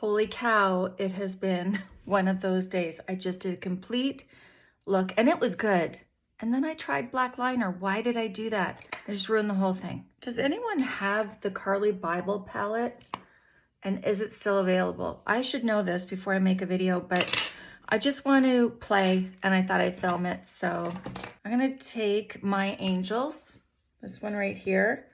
Holy cow, it has been one of those days. I just did a complete look and it was good. And then I tried black liner. Why did I do that? I just ruined the whole thing. Does anyone have the Carli Bybel palette? And is it still available? I should know this before I make a video, but I just want to play and I thought I'd film it. So I'm to take my angels, this one right here,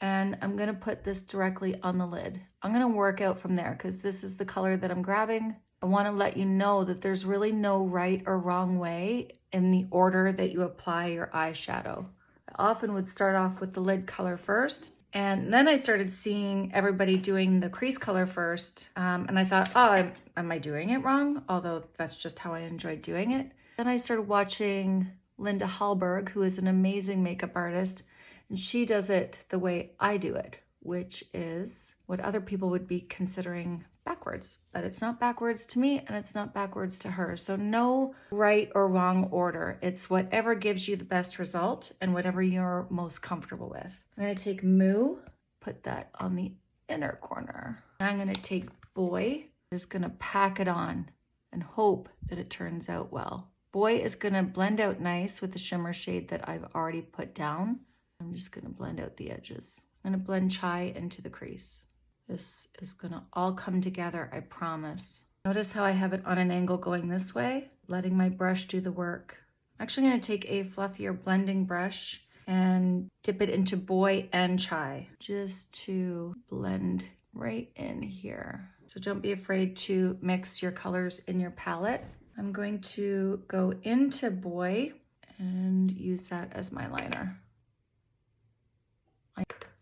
and I'm to put this directly on the lid. I'm to work out from there because this is the color that I'm grabbing. I want to let you know that there's really no right or wrong way in the order that you apply your eyeshadow. I often would start off with the lid color first and then I started seeing everybody doing the crease color first. Um, and I thought, oh, am, am I doing it wrong? Although that's just how I enjoyed doing it. Then I started watching Linda Hallberg, who is an amazing makeup artist. And she does it the way I do it, which is what other people would be considering backwards, but it's not backwards to me and it's not backwards to her. So no right or wrong order. It's whatever gives you the best result and whatever you're most comfortable with. I'm gonna take Moo, put that on the inner corner. I'm gonna take Boy, just gonna pack it on and hope that it turns out well. Boy is gonna blend out nice with the shimmer shade that I've already put down. I'm just gonna blend out the edges. I'm gonna blend Chai into the crease. This is gonna all come together, I promise. Notice how I have it on an angle going this way, letting my brush do the work. I'm actually gonna take a fluffier blending brush and dip it into Boy and Chai, just to blend right in here. So don't be afraid to mix your colors in your palette. I'm going to go into Boy and use that as my liner.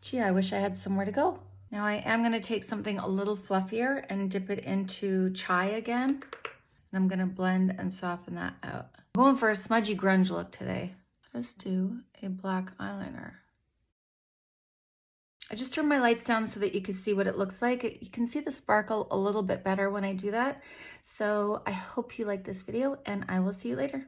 Gee, I wish I had somewhere to go. Now I am gonna take something a little fluffier and dip it into chai again. And I'm gonna blend and soften that out. I'm going for a smudgy grunge look today. Let's do a black eyeliner. I just turned my lights down so that you can see what it looks like. You can see the sparkle a little bit better when I do that. So I hope you like this video and I will see you later.